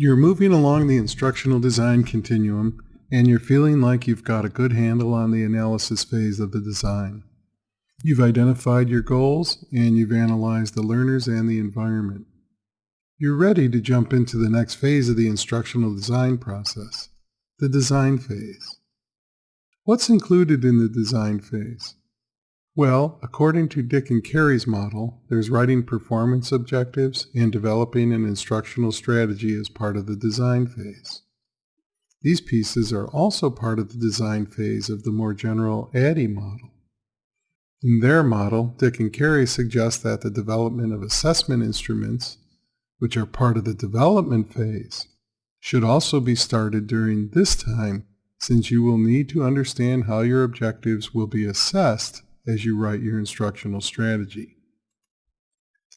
You're moving along the instructional design continuum and you're feeling like you've got a good handle on the analysis phase of the design. You've identified your goals and you've analyzed the learners and the environment. You're ready to jump into the next phase of the instructional design process, the design phase. What's included in the design phase? Well, according to Dick and Carey's model, there's writing performance objectives and developing an instructional strategy as part of the design phase. These pieces are also part of the design phase of the more general ADDIE model. In their model, Dick and Carey suggest that the development of assessment instruments, which are part of the development phase, should also be started during this time since you will need to understand how your objectives will be assessed as you write your instructional strategy.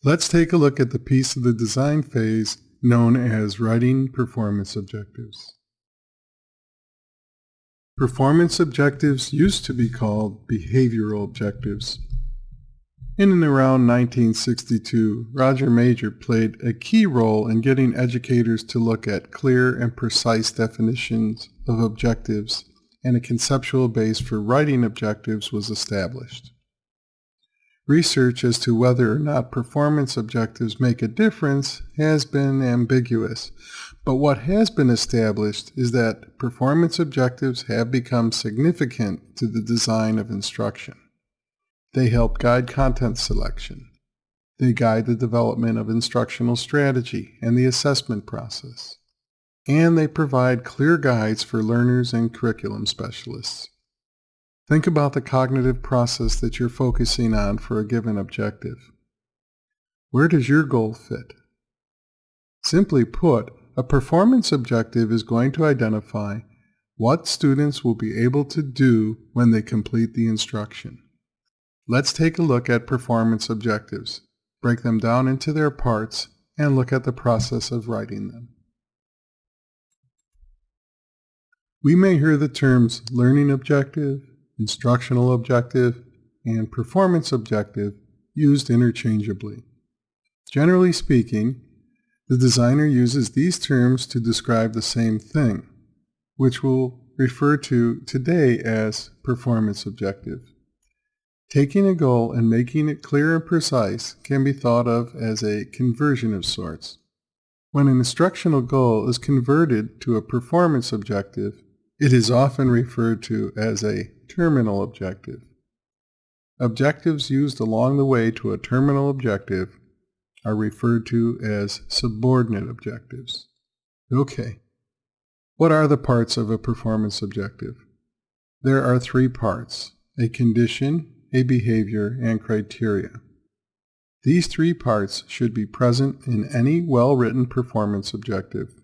Let's take a look at the piece of the design phase known as Writing Performance Objectives. Performance objectives used to be called behavioral objectives. In and around 1962, Roger Mager played a key role in getting educators to look at clear and precise definitions of objectives and a conceptual base for writing objectives was established. Research as to whether or not performance objectives make a difference has been ambiguous, but what has been established is that performance objectives have become significant to the design of instruction. They help guide content selection. They guide the development of instructional strategy and the assessment process and they provide clear guides for learners and curriculum specialists. Think about the cognitive process that you're focusing on for a given objective. Where does your goal fit? Simply put, a performance objective is going to identify what students will be able to do when they complete the instruction. Let's take a look at performance objectives, break them down into their parts, and look at the process of writing them. We may hear the terms learning objective, instructional objective, and performance objective used interchangeably. Generally speaking, the designer uses these terms to describe the same thing, which we'll refer to today as performance objective. Taking a goal and making it clear and precise can be thought of as a conversion of sorts. When an instructional goal is converted to a performance objective, it is often referred to as a terminal objective. Objectives used along the way to a terminal objective are referred to as subordinate objectives. Okay, what are the parts of a performance objective? There are three parts, a condition, a behavior, and criteria. These three parts should be present in any well-written performance objective.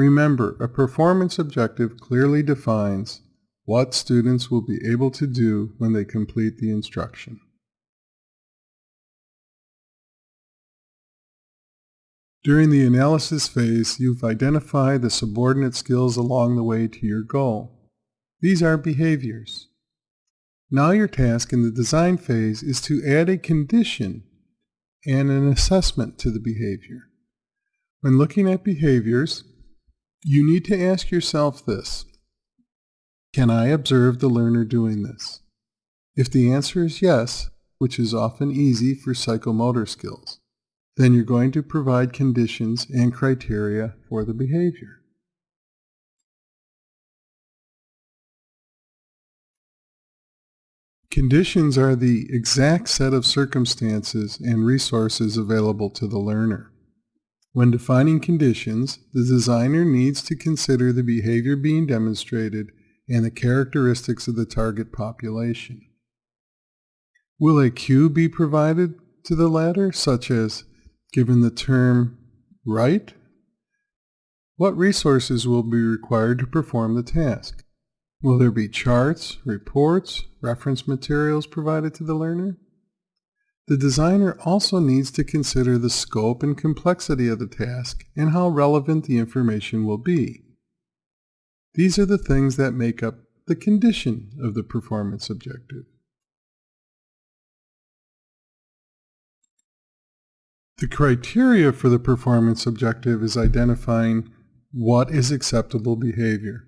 Remember, a performance objective clearly defines what students will be able to do when they complete the instruction. During the analysis phase, you've identified the subordinate skills along the way to your goal. These are behaviors. Now your task in the design phase is to add a condition and an assessment to the behavior. When looking at behaviors, you need to ask yourself this. Can I observe the learner doing this? If the answer is yes, which is often easy for psychomotor skills, then you're going to provide conditions and criteria for the behavior. Conditions are the exact set of circumstances and resources available to the learner. When defining conditions, the designer needs to consider the behavior being demonstrated and the characteristics of the target population. Will a cue be provided to the latter, such as, given the term write? What resources will be required to perform the task? Will there be charts, reports, reference materials provided to the learner? The designer also needs to consider the scope and complexity of the task and how relevant the information will be. These are the things that make up the condition of the performance objective. The criteria for the performance objective is identifying what is acceptable behavior.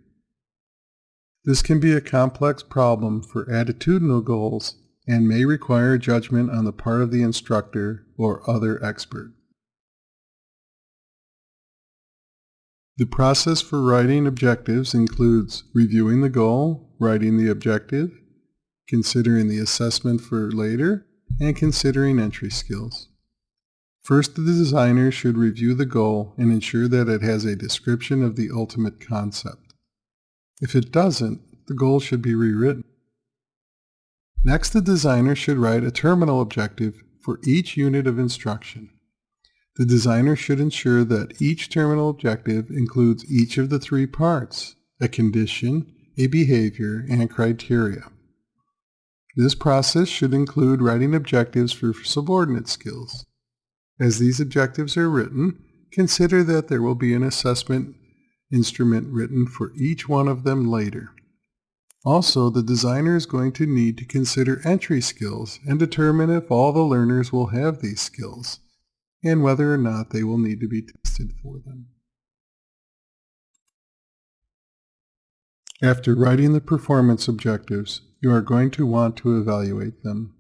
This can be a complex problem for attitudinal goals and may require judgment on the part of the instructor or other expert. The process for writing objectives includes reviewing the goal, writing the objective, considering the assessment for later, and considering entry skills. First, the designer should review the goal and ensure that it has a description of the ultimate concept. If it doesn't, the goal should be rewritten. Next, the designer should write a terminal objective for each unit of instruction. The designer should ensure that each terminal objective includes each of the three parts, a condition, a behavior, and criteria. This process should include writing objectives for subordinate skills. As these objectives are written, consider that there will be an assessment instrument written for each one of them later. Also, the designer is going to need to consider entry skills and determine if all the learners will have these skills and whether or not they will need to be tested for them. After writing the performance objectives, you are going to want to evaluate them.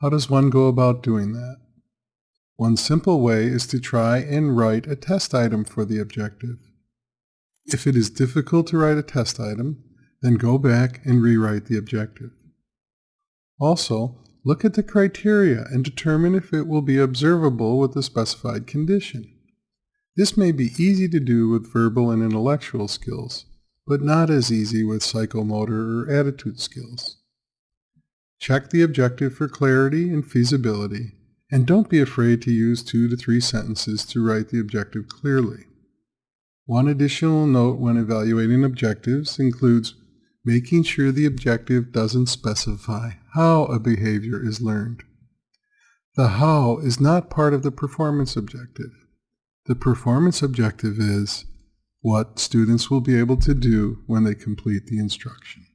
How does one go about doing that? One simple way is to try and write a test item for the objective. If it is difficult to write a test item, then go back and rewrite the objective. Also, look at the criteria and determine if it will be observable with the specified condition. This may be easy to do with verbal and intellectual skills, but not as easy with psychomotor or attitude skills. Check the objective for clarity and feasibility and don't be afraid to use two to three sentences to write the objective clearly. One additional note when evaluating objectives includes making sure the objective doesn't specify how a behavior is learned. The how is not part of the performance objective. The performance objective is what students will be able to do when they complete the instruction.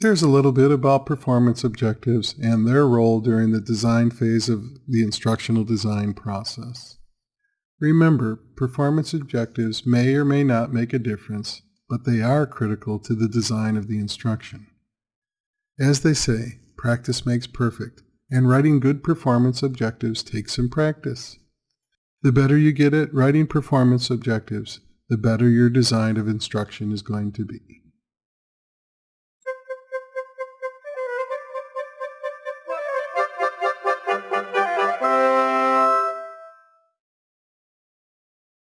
There's a little bit about performance objectives and their role during the design phase of the instructional design process. Remember, performance objectives may or may not make a difference, but they are critical to the design of the instruction. As they say, practice makes perfect, and writing good performance objectives takes some practice. The better you get at writing performance objectives, the better your design of instruction is going to be.